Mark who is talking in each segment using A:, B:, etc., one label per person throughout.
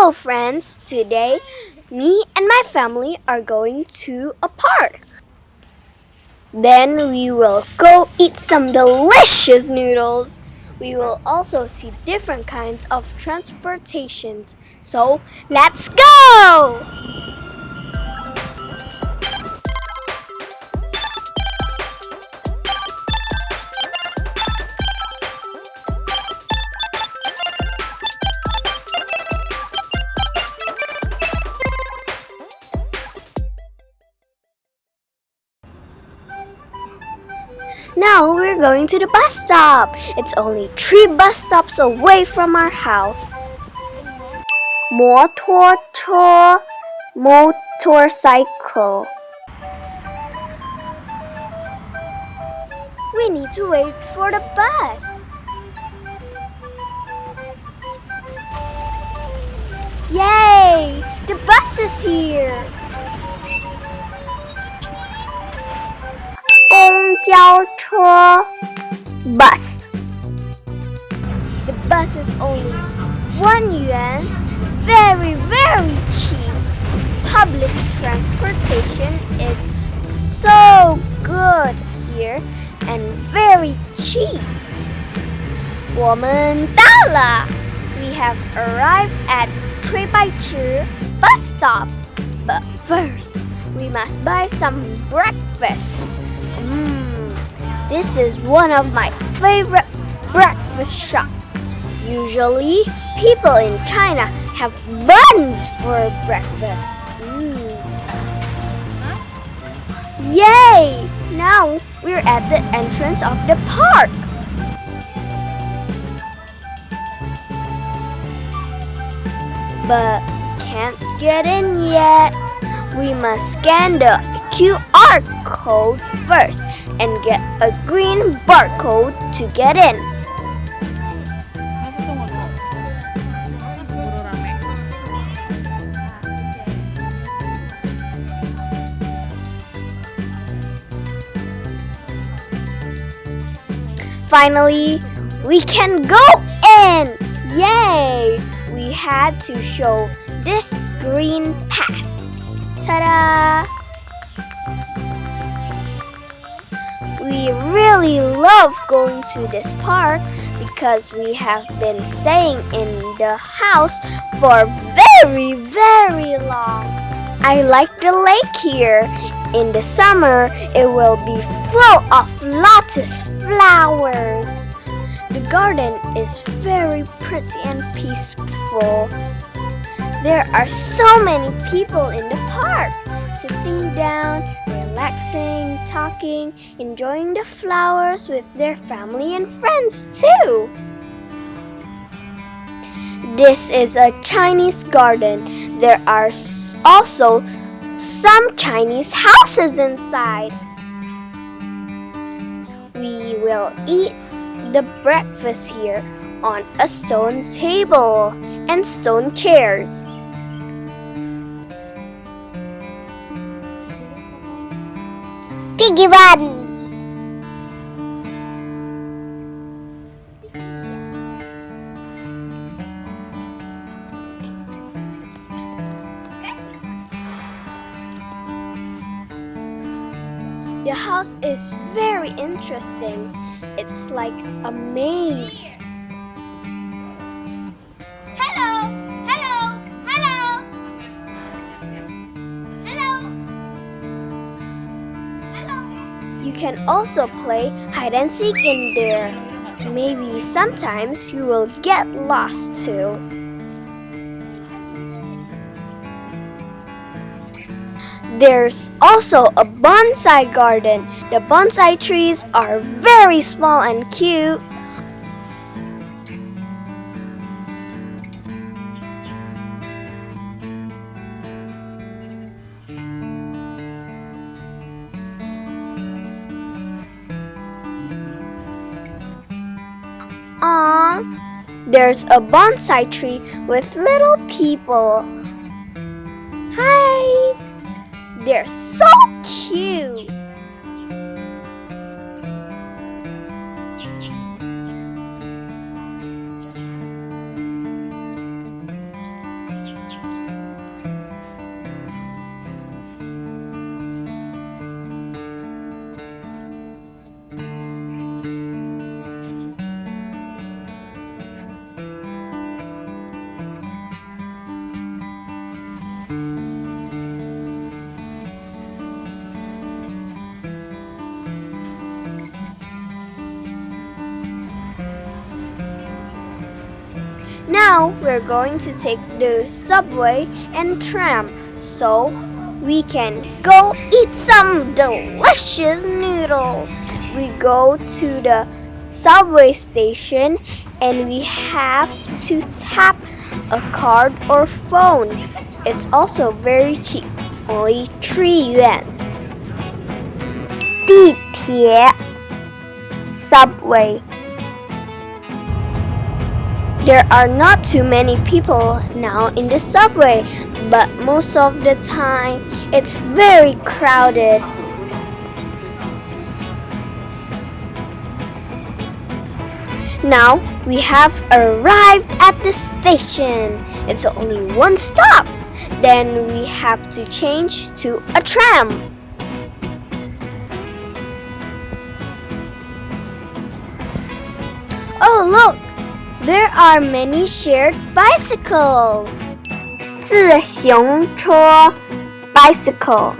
A: Hello, friends! Today, me and my family are going to a park. Then we will go eat some delicious noodles. We will also see different kinds of transportations. So, let's go! we're going to the bus stop. It's only three bus stops away from our house. 摩托车 motorcycle. We need to wait for the bus. Yay! The bus is here. 交车 bus. The bus is only one yuan, very very cheap. Public transportation is so good here and very cheap. 我们到了，We have arrived at 醉白池 bus stop. But first, we must buy some breakfast. Mm this is one of my favorite breakfast shops. Usually, people in China have buns for breakfast. Mm. Yay! Now we're at the entrance of the park. But can't get in yet. We must scan the QR code first and get a green barcode to get in. Finally, we can go in! Yay! We had to show this green pass. Ta-da! We really love going to this park because we have been staying in the house for very, very long. I like the lake here. In the summer, it will be full of lotus flowers. The garden is very pretty and peaceful. There are so many people in the park, sitting down, relaxing, talking, enjoying the flowers with their family and friends too. This is a Chinese garden. There are also some Chinese houses inside. We will eat the breakfast here on a stone table and stone chairs.
B: Piggy run!
A: The house is very interesting. It's like a maze. Can also play hide and seek in there. Maybe sometimes you will get lost too. There's also a bonsai garden. The bonsai trees are very small and cute. Aww, there's a bonsai tree with little people. Hi! They're so cute! Now we're going to take the subway and tram so we can go eat some delicious noodles. We go to the subway station and we have to tap a card or phone. It's also very cheap, only 3 yuan. Subway. There are not too many people now in the subway, but most of the time it's very crowded. Now we have arrived at the station. It's only one stop. Then we have to change to a tram. There are many shared bicycles.
B: 自行车 bicycle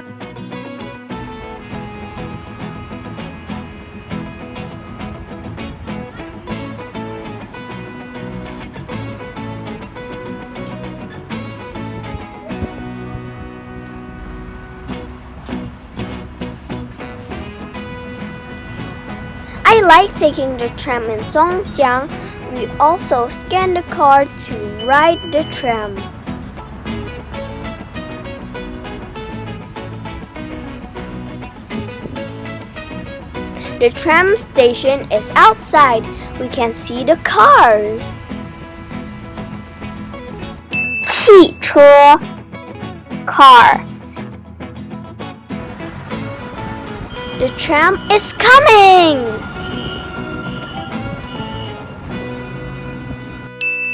A: I like taking the tram in Songjiang. we also scan the card to ride the tram. The tram station is outside. We can see the cars.
B: 汽车 car
A: The tram is coming!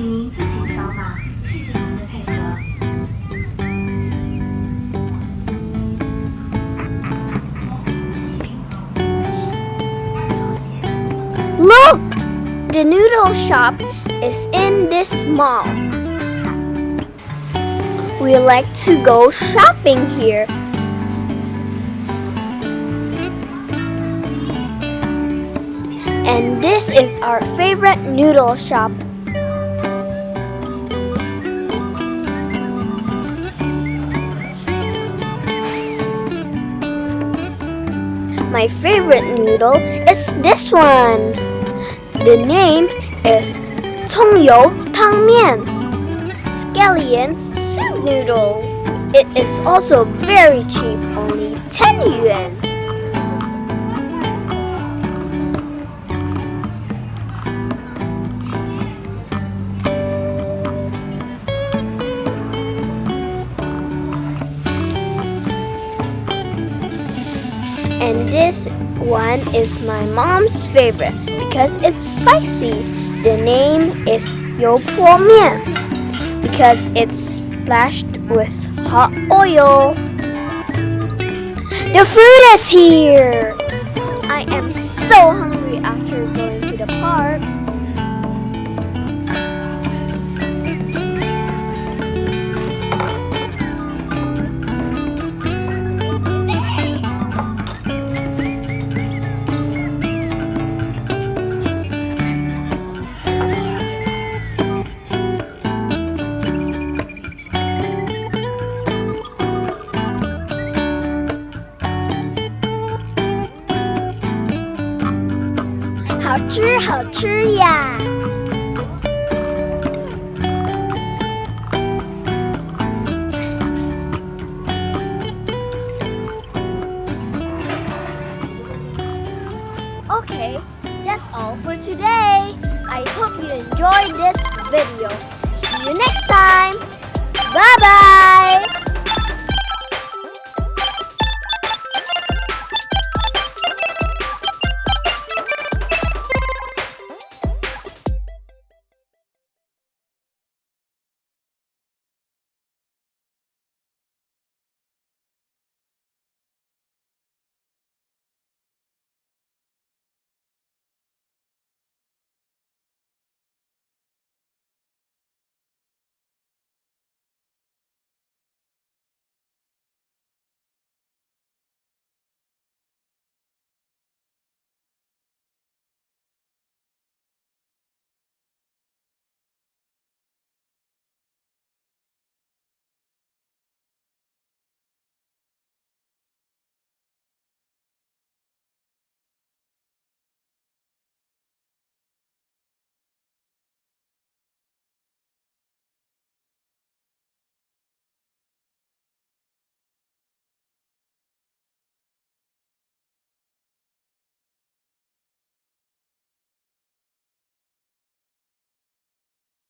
C: 请您自行扫码。谢谢您的配合。
A: Look! The noodle shop is in this mall. We like to go shopping here. And this is our favorite noodle shop. My favorite noodle is this one. The name is Congyou Tangmian, scallion soup noodles. It is also very cheap, only 10 yuan. This one is my mom's favorite because it's spicy. The name is Yo Mian because it's splashed with hot oil. The food is here! I am so hungry after going to the park. 吃，好吃呀！ Okay, that's all for today. I hope you enjoyed this video. See you next time. Bye bye.